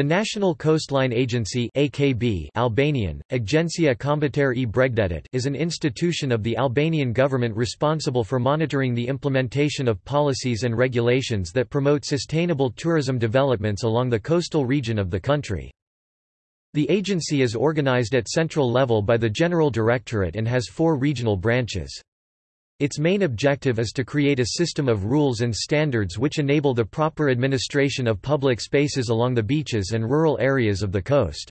The National Coastline Agency AKB Albanian, Agjencia Kombëtare e Bregdetit is an institution of the Albanian government responsible for monitoring the implementation of policies and regulations that promote sustainable tourism developments along the coastal region of the country. The agency is organized at central level by the General Directorate and has four regional branches. Its main objective is to create a system of rules and standards which enable the proper administration of public spaces along the beaches and rural areas of the coast.